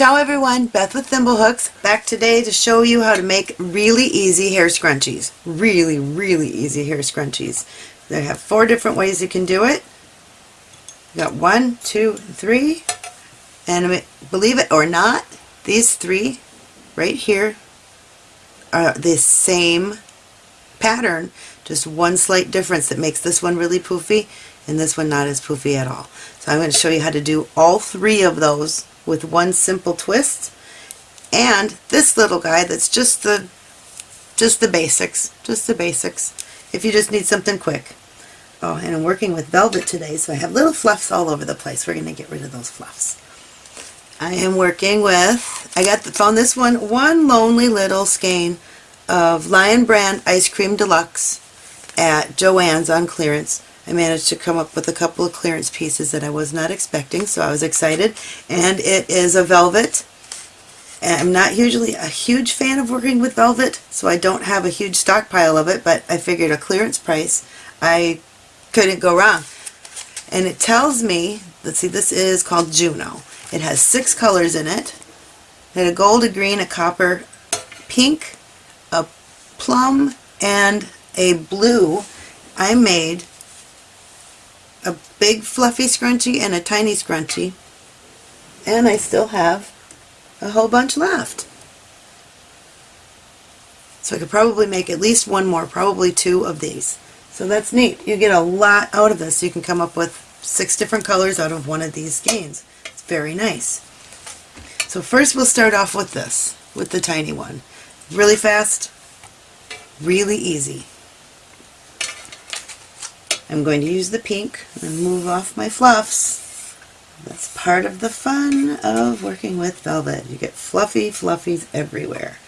Ciao everyone, Beth with Thimblehooks, back today to show you how to make really easy hair scrunchies. Really, really easy hair scrunchies. They have four different ways you can do it. You got one, two, three, and believe it or not, these three right here are the same pattern, just one slight difference that makes this one really poofy and this one not as poofy at all. So I'm going to show you how to do all three of those with one simple twist. And this little guy that's just the just the basics just the basics if you just need something quick. Oh and I'm working with velvet today so I have little fluffs all over the place. We're gonna get rid of those fluffs. I am working with I got the, found this one one lonely little skein of Lion Brand Ice Cream Deluxe at Joann's on clearance I managed to come up with a couple of clearance pieces that I was not expecting, so I was excited. And it is a velvet. And I'm not usually a huge fan of working with velvet, so I don't have a huge stockpile of it, but I figured a clearance price, I couldn't go wrong. And it tells me, let's see, this is called Juno. It has six colors in it. It a gold, a green, a copper, pink, a plum, and a blue. I made a big fluffy scrunchie and a tiny scrunchie and I still have a whole bunch left. So I could probably make at least one more, probably two of these. So that's neat. You get a lot out of this. You can come up with six different colors out of one of these skeins. It's very nice. So first we'll start off with this, with the tiny one. Really fast, really easy. I'm going to use the pink and move off my fluffs. That's part of the fun of working with velvet. You get fluffy fluffies everywhere.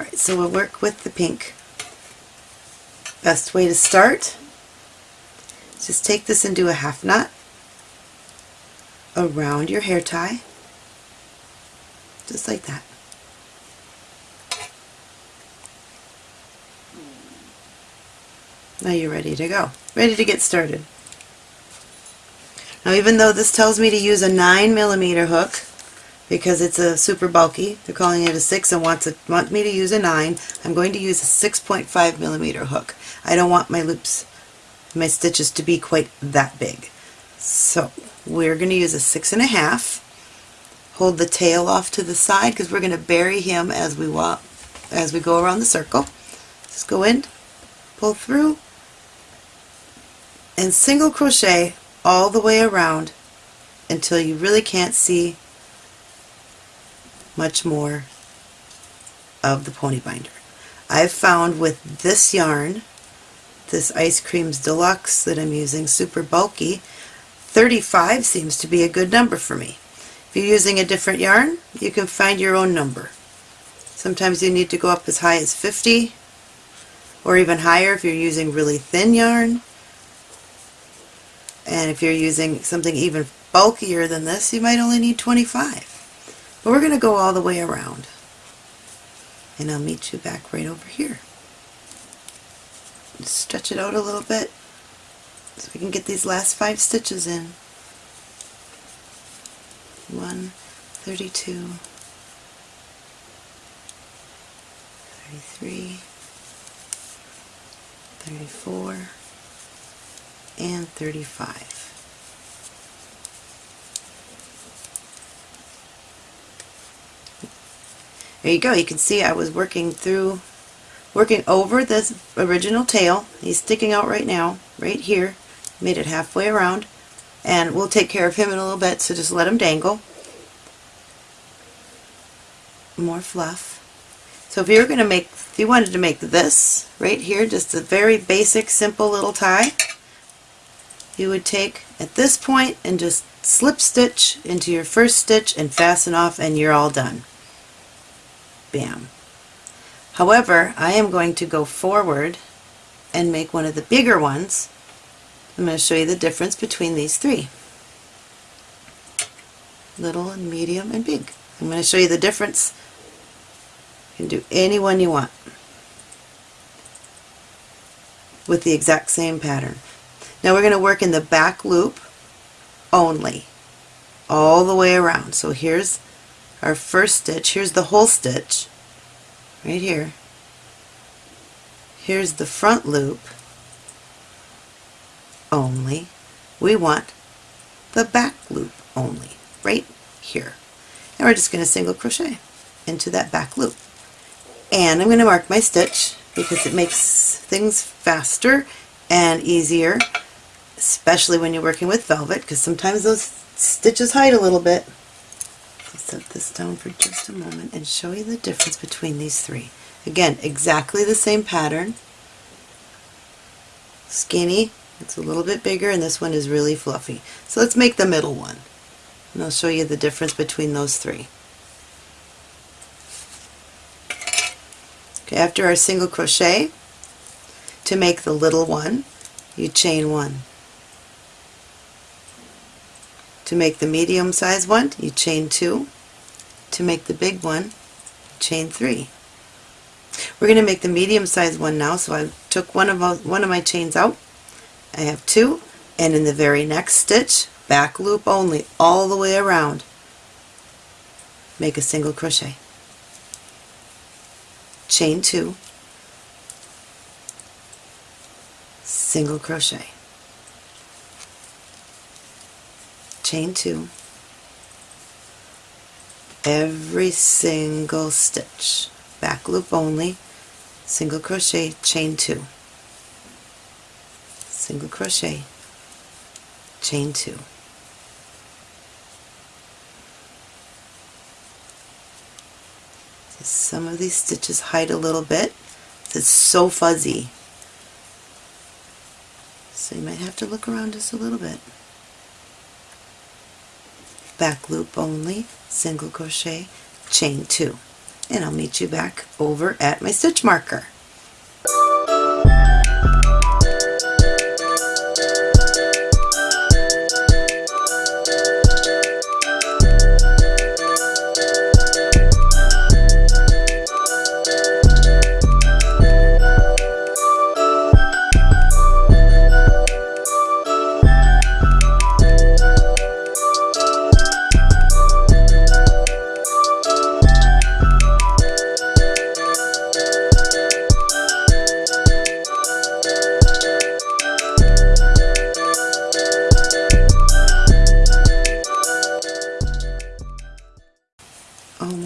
Alright, so we'll work with the pink. Best way to start just take this and do a half knot around your hair tie, just like that. Now you're ready to go. Ready to get started. Now even though this tells me to use a 9 millimeter hook because it's a super bulky, they're calling it a 6 and wants to, want me to use a 9, I'm going to use a 6.5 millimeter hook. I don't want my loops, my stitches to be quite that big. So we're going to use a six and a half. Hold the tail off to the side because we're going to bury him as we walk, as we go around the circle. Just go in, pull through, and single crochet all the way around until you really can't see much more of the pony binder. I've found with this yarn, this Ice Creams Deluxe that I'm using, super bulky, 35 seems to be a good number for me. If you're using a different yarn, you can find your own number. Sometimes you need to go up as high as 50 or even higher if you're using really thin yarn. And if you're using something even bulkier than this, you might only need 25. But we're going to go all the way around. And I'll meet you back right over here. Just stretch it out a little bit so we can get these last five stitches in. 1, 32, 33, 34, and 35. There you go. You can see I was working through, working over this original tail. He's sticking out right now, right here. Made it halfway around. And we'll take care of him in a little bit, so just let him dangle. More fluff. So if you're going to make, if you wanted to make this right here, just a very basic, simple little tie, you would take at this point and just slip stitch into your first stitch and fasten off and you're all done. Bam. However, I am going to go forward and make one of the bigger ones. I'm going to show you the difference between these three. Little and medium and big. I'm going to show you the difference. You can do any one you want with the exact same pattern. Now we're going to work in the back loop only. all the way around. So here's our first stitch. Here's the whole stitch right here. Here's the front loop only. We want the back loop only right here. And we're just going to single crochet into that back loop. And I'm going to mark my stitch because it makes things faster and easier, especially when you're working with velvet because sometimes those stitches hide a little bit. Set this down for just a moment and show you the difference between these three. Again, exactly the same pattern. Skinny, it's a little bit bigger, and this one is really fluffy. So let's make the middle one. And I'll show you the difference between those three. Okay, after our single crochet, to make the little one, you chain one. To make the medium size one, you chain two. To make the big one, chain three. We're going to make the medium size one now, so I took one of, one of my chains out. I have two, and in the very next stitch, back loop only, all the way around, make a single crochet. Chain two, single crochet. Chain two. Every single stitch back loop only single crochet chain two. Single crochet chain two. Some of these stitches hide a little bit. It's so fuzzy. So you might have to look around just a little bit back loop only, single crochet, chain two. And I'll meet you back over at my stitch marker.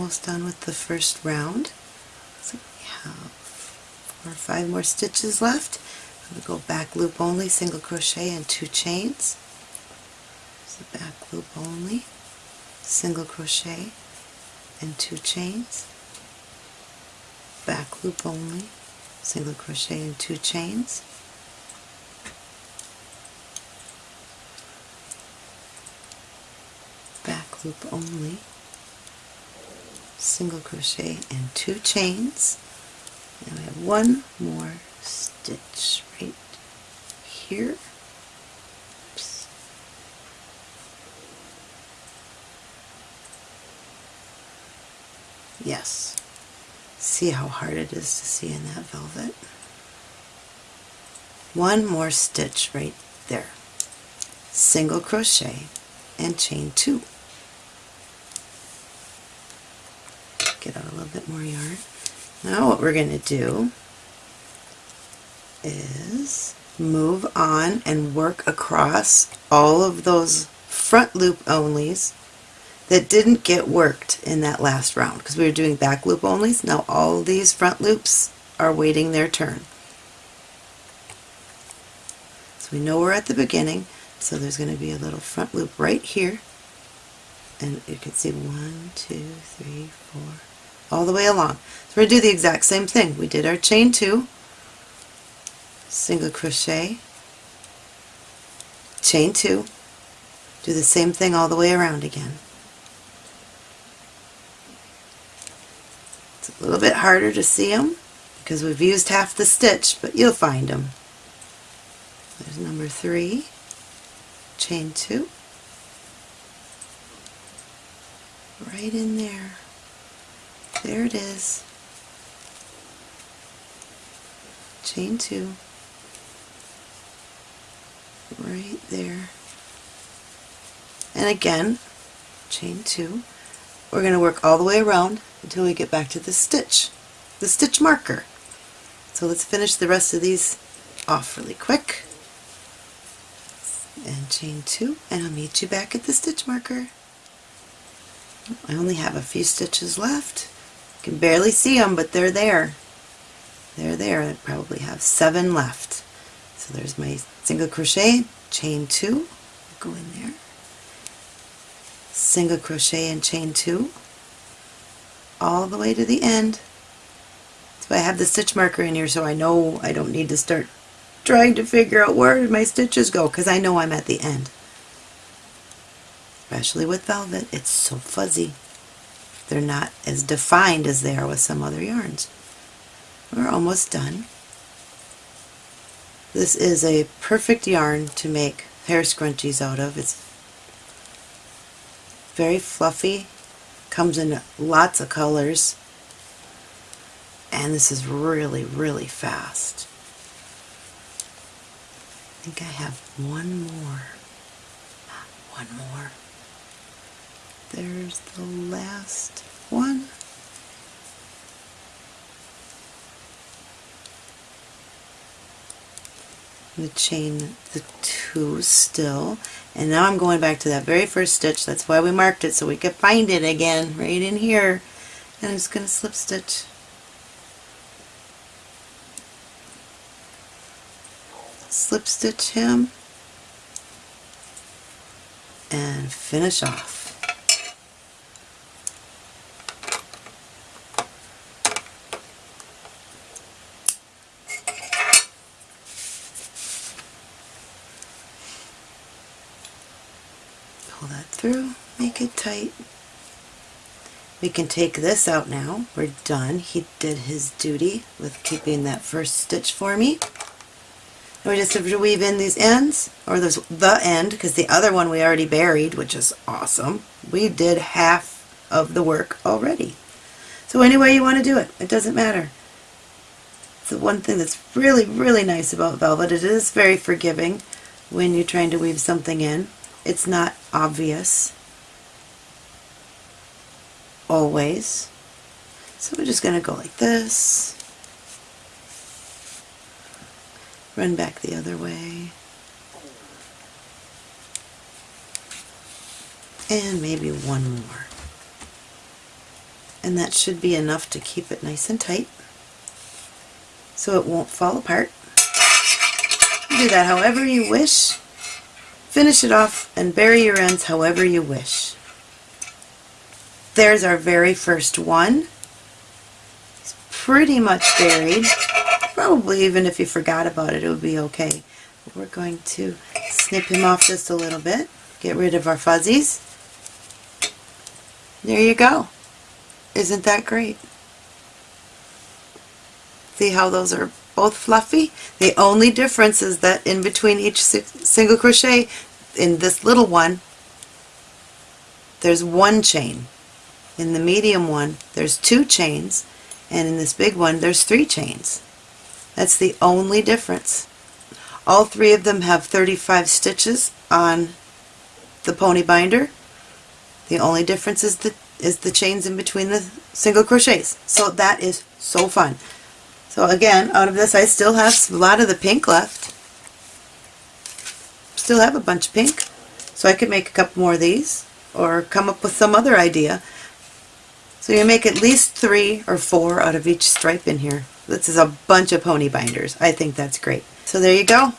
First round. So we have four or five more stitches left. I'm going to go back loop only, single crochet and two chains. So back loop only, single crochet and two chains. Back loop only, single crochet and two chains. Back loop only, single crochet and two chains. And we have one more stitch right here. Oops. yes. See how hard it is to see in that velvet? One more stitch right there. Single crochet and chain two get out a little bit more yarn. Now what we're going to do is move on and work across all of those front loop onlys that didn't get worked in that last round because we were doing back loop onlys. Now all these front loops are waiting their turn. So we know we're at the beginning so there's going to be a little front loop right here and you can see one, two, three, four, all the way along. So we're going to do the exact same thing. We did our chain two, single crochet, chain two, do the same thing all the way around again. It's a little bit harder to see them because we've used half the stitch, but you'll find them. There's number three, chain two, right in there. There it is. Chain two. Right there. And again, chain two. We're going to work all the way around until we get back to the stitch, the stitch marker. So let's finish the rest of these off really quick. And chain two, and I'll meet you back at the stitch marker. I only have a few stitches left. Can barely see them, but they're there. They're there. I probably have seven left. So there's my single crochet, chain two, go in there, single crochet and chain two, all the way to the end. So I have the stitch marker in here so I know I don't need to start trying to figure out where my stitches go because I know I'm at the end. Especially with velvet, it's so fuzzy. They're not as defined as they are with some other yarns. We're almost done. This is a perfect yarn to make hair scrunchies out of. It's very fluffy, comes in lots of colors, and this is really, really fast. I think I have one more. One more. There's the last one. the chain the two still. And now I'm going back to that very first stitch. That's why we marked it so we could find it again right in here. And I'm just going to slip stitch. Slip stitch him. And finish off pull that through, make it tight. We can take this out now. We're done. He did his duty with keeping that first stitch for me. And we just have to weave in these ends, or the end, because the other one we already buried, which is awesome. We did half of the work already. So any way you want to do it, it doesn't matter. The one thing that's really, really nice about velvet, it is very forgiving when you're trying to weave something in it's not obvious always. So we're just going to go like this, run back the other way, and maybe one more. And that should be enough to keep it nice and tight so it won't fall apart. Do that however you wish. Finish it off and bury your ends however you wish. There's our very first one. It's pretty much buried. Probably even if you forgot about it, it would be okay. But we're going to snip him off just a little bit. Get rid of our fuzzies. There you go. Isn't that great? See how those are both fluffy? The only difference is that in between each single crochet in this little one, there's one chain. In the medium one, there's two chains, and in this big one, there's three chains. That's the only difference. All three of them have 35 stitches on the pony binder. The only difference is the, is the chains in between the single crochets. So that is so fun. So again, out of this I still have a lot of the pink left still have a bunch of pink. So I could make a couple more of these or come up with some other idea. So you make at least three or four out of each stripe in here. This is a bunch of pony binders. I think that's great. So there you go.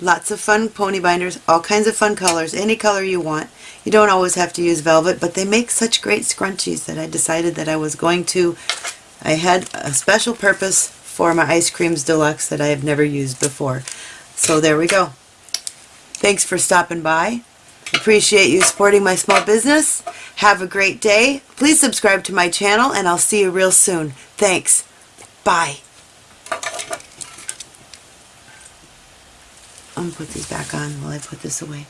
Lots of fun pony binders, all kinds of fun colors, any color you want. You don't always have to use velvet, but they make such great scrunchies that I decided that I was going to, I had a special purpose for my Ice Creams Deluxe that I have never used before. So there we go. Thanks for stopping by. Appreciate you supporting my small business. Have a great day. Please subscribe to my channel and I'll see you real soon. Thanks. Bye. I'm going to put these back on while I put this away.